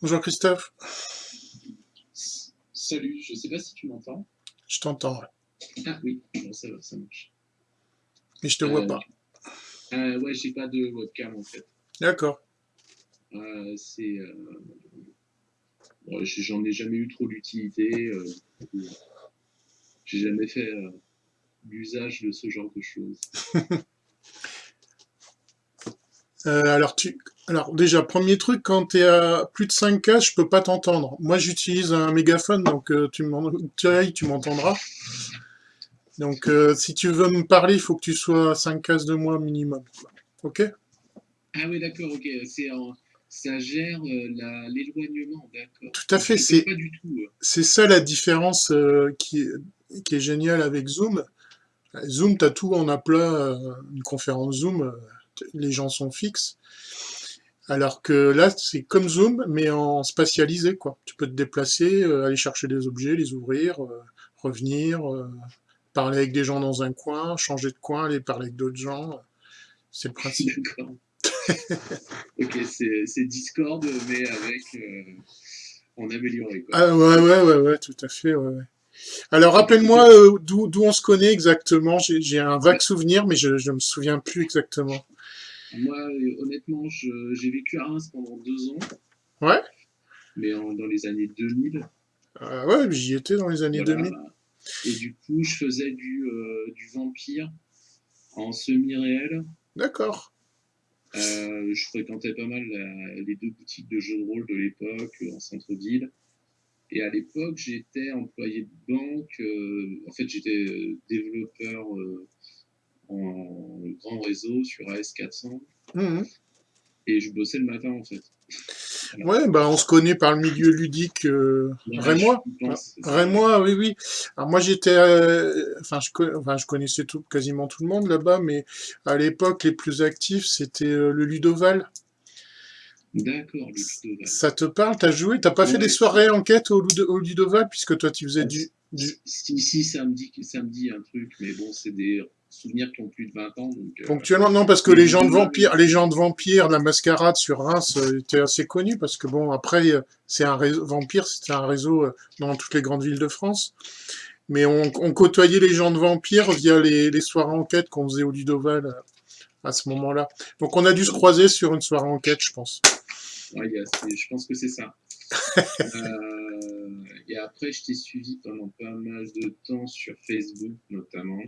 Bonjour Christophe. Salut, je sais pas si tu m'entends. Je t'entends. Ah oui, bon, ça va, ça marche. Mais je te vois Euh, pas. Euh, ouais, j'ai pas de webcam en fait. D'accord. Euh, c'est, euh, bon, j'en ai jamais eu trop d'utilité. euh, j'ai jamais fait l'usage de ce genre de choses. Alors, tu... alors déjà, premier truc, quand tu es à plus de 5 cases, je peux pas t'entendre. Moi, j'utilise un mégaphone, donc euh, tu m'entendras. Donc, euh, si tu veux me parler, il faut que tu sois à 5 cases de moi minimum. Ok? Ah oui, d'accord, ok. En- ça gère euh, l'éloignement, d'accord. Tout à fait, c'est- euh. C'est ça la différence qui, est- qui est géniale avec Zoom. Zoom, tu as tout en aplat, une conférence Zoom, les gens sont fixes. Alors que là, c'est comme Zoom, mais en spatialisé, quoi. Tu peux te déplacer, euh, aller chercher des objets, les ouvrir, euh, revenir, euh, parler avec des gens dans un coin, changer de coin, aller parler avec d'autres gens. C'est le principe. Ok, c'est Discord, mais avec euh, en amélioré. Quoi. Ah ouais, ouais, ouais, ouais, tout à fait, ouais, ouais. Alors rappelle-moi d'où on se connaît exactement. J'ai un vague souvenir, mais je je me souviens plus exactement. Moi, euh, honnêtement, j'ai vécu à Reims pendant deux ans, Ouais. mais en- dans les années 2000. Euh, ouais, j'y étais dans les années voilà. 2000. Et du coup, je faisais du, euh, du vampire en semi-réel. D'accord. Euh, je fréquentais pas mal la- les deux boutiques de jeux de rôle de l'époque en centre-ville. Et à l'époque, j'étais employé de banque. en fait, j'étais développeur en grand réseau sur AS400 Mhm. et je bossais le matin en fait. Ouais, bah on se connaît par le milieu ludique euh, Rémois. Pense. Rémois, oui, oui. Alors moi j'étais, euh, enfin je, enfin je connaissais tout, quasiment tout le monde là-bas, mais à l'époque les plus actifs c'était euh, le Ludoval. D'accord, le Ludoval. Ça te parle? T'as joué? T'as pas fait des soirées enquête au, Ludo- au Ludoval puisque toi tu faisais du... Si, si, ça me dit, ça me dit un truc, mais bon, c'est des souvenirs qui ont plus de 20 ans. Donc, euh, Ponctuellement, non, parce que les gens de vampires, les gens de vampires, la mascarade sur Reims euh, étaient assez connus, parce que bon, après, euh, c'est un réseau, vampire, c'était un réseau dans toutes les grandes villes de France. Mais on, on côtoyait les gens de vampires via les, les soirées enquête qu'on faisait au Ludoval à ce moment-là. Donc on a dû se croiser sur une soirée enquête, je pense. ouais, je pense que c'est ça. Euh, et après, je t'ai suivi pendant pas mal de temps sur Facebook, notamment,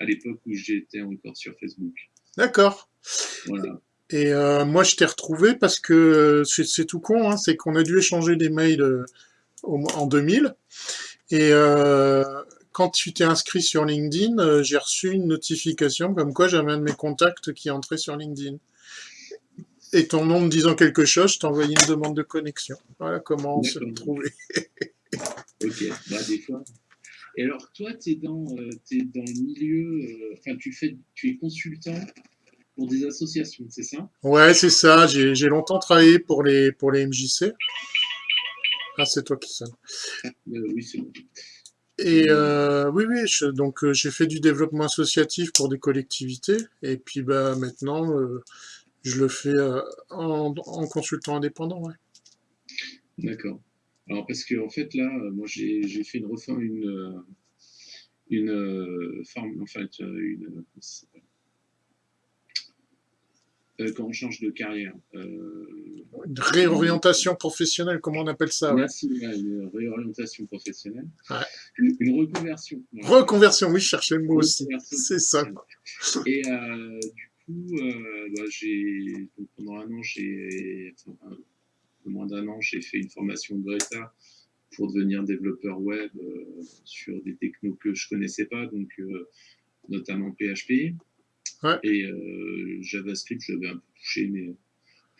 à l'époque où j'étais encore sur Facebook. D'accord. Voilà. Et euh, moi, je t'ai retrouvé parce que c'est tout con, hein, c'est qu'on a dû échanger des mails euh, au- en 2000. Et euh, quand tu t'es inscrit sur LinkedIn, j'ai reçu une notification comme quoi j'avais un de mes contacts qui entrait sur LinkedIn. Et ton nom me disant quelque chose, je t'ai envoyé une demande de connexion. Voilà comment on s'est D'accord. Ok, bah des fois. Et alors, toi, tu es, dans, euh, dans le milieu, euh, enfin, tu, fais, tu es consultant pour des associations, c'est ça? Ouais, c'est ça. J'ai longtemps travaillé pour les, pour les MJC. Ah, c'est toi qui sonne. Euh, Oui, c'est bon. Et euh, oui, oui, je- donc euh, j'ai fait du développement associatif pour des collectivités, et puis bah maintenant euh, je le fais en, en consultant indépendant. Ouais. D'accord. Alors, parce que, en fait, là, euh, moi, j'ai fait une refaire une. euh, une euh, forme, en fait, euh, une. Euh, quand on change de carrière. Euh, Une réorientation professionnelle, comment on appelle ça. Merci, ouais, une réorientation professionnelle. Ouais. Une, une reconversion. Reconversion, oui, je cherchais le mot aussi. C'est ça. Et euh, du coup, bah, pendant un an, j'ai enfin, peu moins d'un an, j'ai fait une formation Greta pour devenir développeur web euh, sur des technos que je connaissais pas, donc euh, notamment PHP. Ouais. Et euh, JavaScript, j'avais un peu touché, mais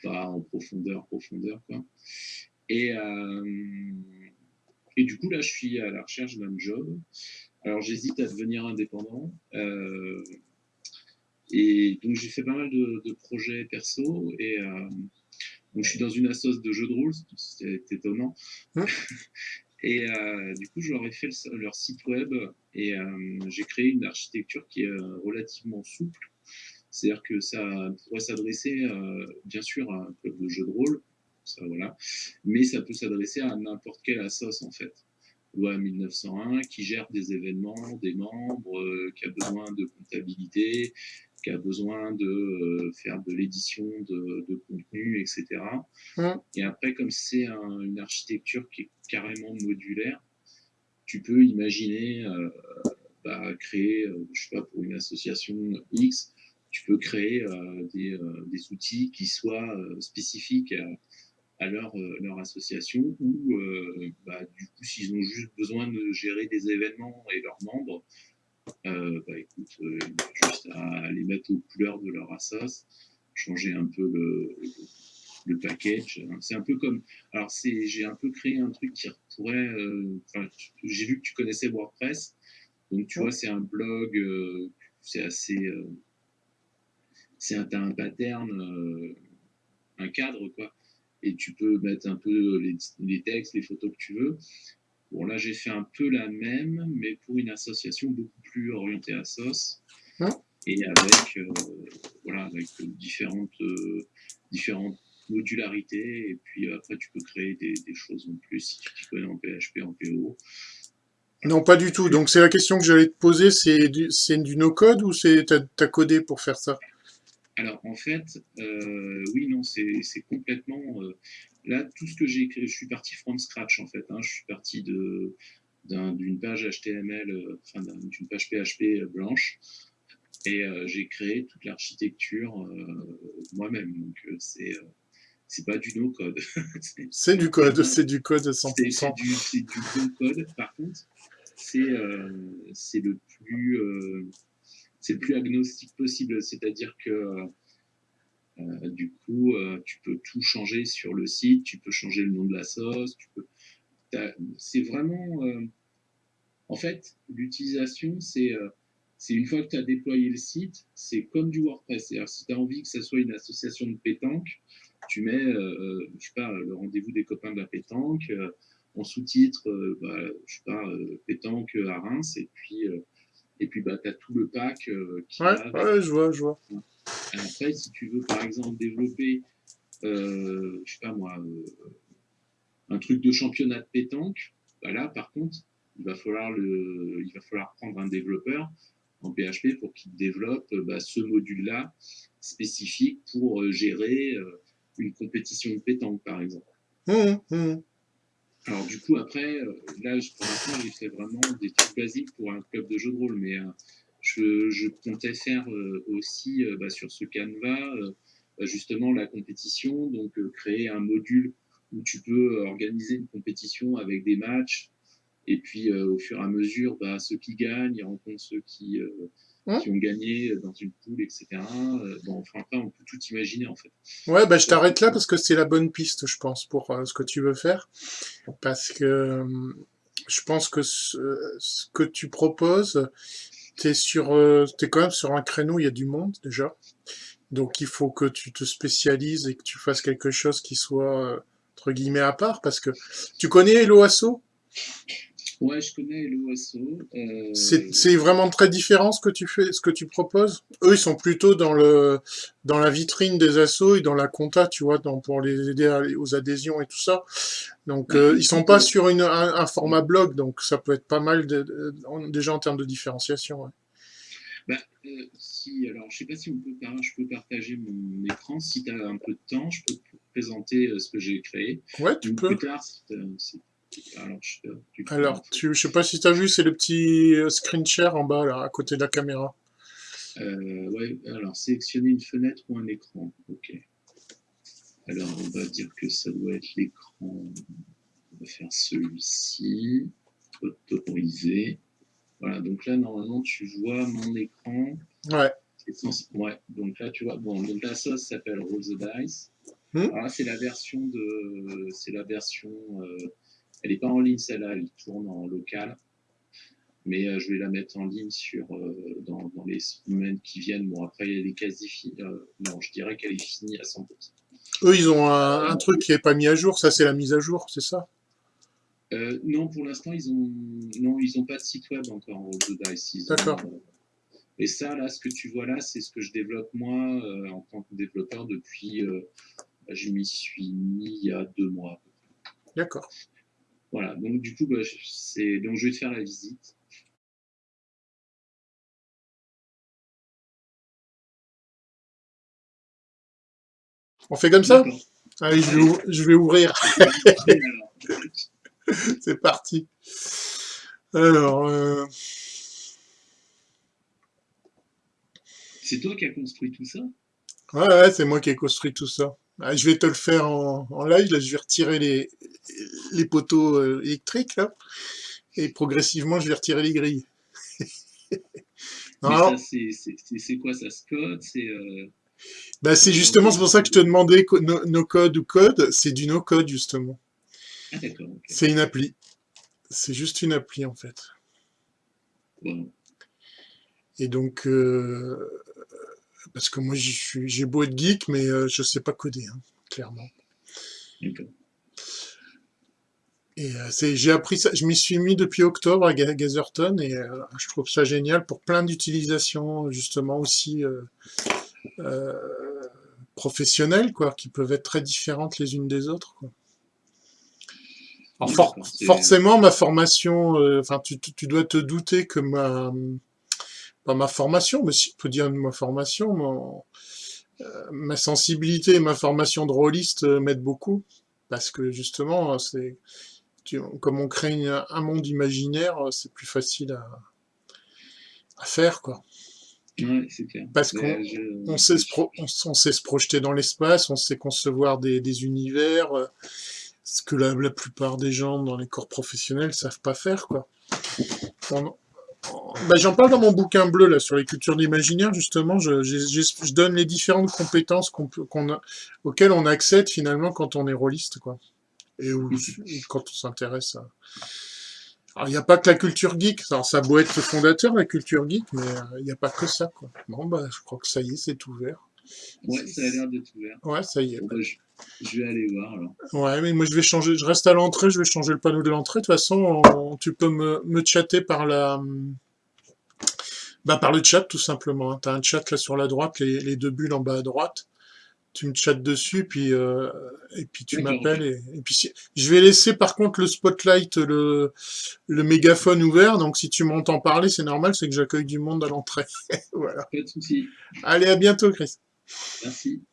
pas en profondeur, profondeur, quoi. Et, et du coup, là, je suis à la recherche d'un job. Alors, j'hésite à devenir indépendant. Et donc, j'ai fait pas mal de, de projets perso. Et donc, je suis dans une assoce de jeux de rôle, c'est étonnant. Hein et euh, du coup, je leur ai fait le- leur site web et euh, j'ai créé une architecture qui est euh, relativement souple. C'est-à-dire que ça pourrait s'adresser, euh, bien sûr, à un club de jeux de rôle, ça, voilà. Mais ça peut s'adresser à n'importe quelle assoce, en fait. Loi 1901, qui gère des événements, des membres, qui a besoin de comptabilité, qui a besoin de euh, faire de l'édition de, de, contenu, etc. Et après, comme c'est une architecture qui est carrément modulaire, tu peux imaginer euh, bah, créer, je sais pas, pour une association X, tu peux créer des, des, outils qui soient spécifiques à, à leur, euh, leur association ou euh, bah, du coup s'ils ont juste besoin de gérer des événements et leurs membres, euh, bah écoute, euh, juste à mettre aux couleurs de leur assos, changer un peu le, le package. C'est un peu comme, alors j'ai un peu créé un truc qui pourrait, euh, j'ai vu que tu connaissais WordPress, donc tu vois c'est un blog, c'est assez, c'est un, un pattern, un cadre quoi. Et tu peux mettre un peu les, textes, les photos que tu veux. Bon, là, j'ai fait un peu la même, mais pour une association beaucoup plus orientée à SOS et avec, euh, voilà, avec différentes, euh, différentes modularités. Et puis après, tu peux créer des, choses en plus si tu t'y connais en PHP, en PO. Non, pas du tout. Donc, c'est la question que j'allais te poser. C'est du, du no-code ou tu as, codé pour faire ça? Alors en fait, euh, oui, non, c'est complètement... Euh, là, tout ce que j'ai écrit, je suis parti from scratch en fait. Hein, je suis parti d'une page HTML, euh, enfin d'une page PHP blanche, et j'ai créé toute l'architecture moi-même. Donc c'est c'est pas du no-code. c'est du code, c'est du code 100%. C'est du, du bon code. Par contre, c'est le plus c'est le plus agnostique possible. C'est-à-dire que euh, du coup, euh, tu peux tout changer sur le site, tu peux changer le nom de la sauce, tu peux. C'est vraiment. Euh, en fait, l'utilisation, c'est c'est une fois que tu as déployé le site, c'est comme du WordPress. C'est-à-dire, si tu as envie que ça soit une association de pétanque, tu mets, je sais pas, le rendez-vous des copains de la pétanque, en sous-titre, bah, je sais pas, pétanque à Reims, et puis et puis, bah, tu as tout le pack euh, qui ouais, ouais, je vois, je vois. Après, si tu veux, par exemple, développer, euh, je sais pas moi, euh, un truc de championnat de pétanque, bah là, par contre, il va falloir, le, il va falloir prendre un développeur en PHP pour qu'il développe bah, ce module-là spécifique pour euh, gérer euh, une compétition de pétanque, par exemple. Mmh, mmh. Alors du coup, après, euh, là, pour l'instant, j'ai fait vraiment des trucs basiques pour un club de jeu de rôle, mais euh, je, comptais faire euh, aussi bah, sur ce canevas bah, justement la compétition, donc créer un module où tu peux organiser une compétition avec des matchs, et puis au fur et à mesure, bah, ceux qui gagnent, ils rencontrent ceux qui, qui ont gagné dans une poule, etc. Euh, bon, enfin, on peut tout imaginer, en fait. Ouais, bah, je t'arrête là parce que c'est la bonne piste, je pense, pour euh, ce que tu veux faire. Parce que euh, je pense que ce, que tu proposes, sur, es quand même sur un créneau, il y a du monde, déjà. Donc, il faut que tu te spécialises et que tu fasses quelque chose qui soit, entre guillemets, à part. Parce que tu connais l'OASO Ouais, je connais l'OSO. Euh... C'est vraiment très différent ce que tu fais, ce que tu proposes? Eux, ils sont plutôt dans le dans la vitrine des assos et dans la compta, tu vois, dans, pour les aider aux adhésions et tout ça. Donc, euh, ils sont pas sur une, un, format blog, donc ça peut être pas mal de, déjà en termes de différenciation. Ouais. Bah, euh, si, alors, je sais pas si on peut, je peux partager mon écran. Si tu as un peu de temps, je peux te présenter euh, ce que j'ai créé. Ouais, tu peux. Plus tard, si alors, je, Alors, tu, je sais pas si tu as vu, c'est le petit euh, screen share en bas, là, à côté de la caméra. Euh, ouais, alors, sélectionner une fenêtre ou un écran. Ok. Alors, on va dire que ça doit être l'écran. On va faire celui-ci. Autoriser. Voilà, donc là, normalement, tu vois mon écran. Ouais. Ouais, donc là, tu vois, bon, donc la sauce s'appelle Roll the Dice. Hmm. Alors c'est la version de, c'est la version euh, elle n'est pas en ligne celle-là, elle tourne en local. Mais euh, je vais la mettre en ligne sur, euh, dans, dans, les semaines qui viennent. Bon, après, elle est quasi finie. Euh, non, je dirais qu'elle est finie à 100%. Eux, ils ont un, truc qui n'est pas mis à jour. Ça, c'est la mise à jour, c'est ça? Non, pour l'instant, ils ont non, ils n'ont pas de site web encore de Dice. D'accord. et ça, là, ce que tu vois là, c'est ce que je développe moi en tant que développeur depuis je m'y suis mis il y a deux mois. D'accord. Voilà, donc du coup, bah, c'est donc je vais te faire la visite. On fait comme ça? Allez, je vais, ouvrir. c'est parti. Alors. Euh, c'est toi qui as construit tout ça? Ouais, ouais c'est moi qui ai construit tout ça. Ah, je vais te le faire en, live. Là, je vais retirer les, les poteaux euh, électriques là, et progressivement, je vais retirer les grilles. c'est quoi ça, Scott C'est euh, bah, c'est justement c'est pour ça que je te demandais no, code ou code. C'est du no code justement. Ah, c'est une appli. C'est juste une appli en fait. Et donc, euh, parce que moi j'ai beau être geek, mais euh, je sais pas coder, hein, clairement. Et euh, j'ai appris ça, je m'y suis mis depuis octobre à Gazerton et je trouve ça génial pour plein d'utilisations, justement aussi professionnelles, quoi, qui peuvent être très différentes les unes des autres. Alors forcément, ma formation, euh, enfin, tu, dois te douter que ma, ma formation, mais si on peut dire ma formation, euh, ma sensibilité et ma formation de rôliste euh, m'aident beaucoup, parce que justement, c'est comme on crée un monde imaginaire, c'est plus facile à, à faire, quoi. Parce qu'on sait, sait, se projeter dans l'espace, on sait concevoir des, des univers, euh, ce que la, la, plupart des gens dans les corps professionnels savent pas faire, quoi. Bah, J'en parle dans mon bouquin bleu là sur les cultures d'imaginaire justement. Je, je, je, donne les différentes compétences auxquelles on accède finalement quand on est rôliste, quoi. Et quand on s'intéresse à, il n'y a pas que la culture geek. Alors, ça doit être le fondateur, la culture geek, mais euh, il n'y a pas que ça, quoi. Bon, bah, je crois que ça y est, c'est ouvert. Ouais, ça a l'air d'être ouvert. Ouais, ça y est. Bah, je, vais aller voir, alors. Ouais, mais moi, je vais changer, je reste à l'entrée, je vais changer le panneau de l'entrée. De toute façon, tu peux me, me chatter par la, bah, par le chat, tout simplement. Tu as un chat là sur la droite, les, les deux bulles en bas à droite tu me chattes dessus, puis euh, et puis tu m'appelles et, puis je vais laisser par contre le spotlight, le le mégaphone ouvert. Donc si tu m'entends parler, c'est normal, c'est que j'accueille du monde à l'entrée. voilà. Allez, à bientôt, Chris. Merci.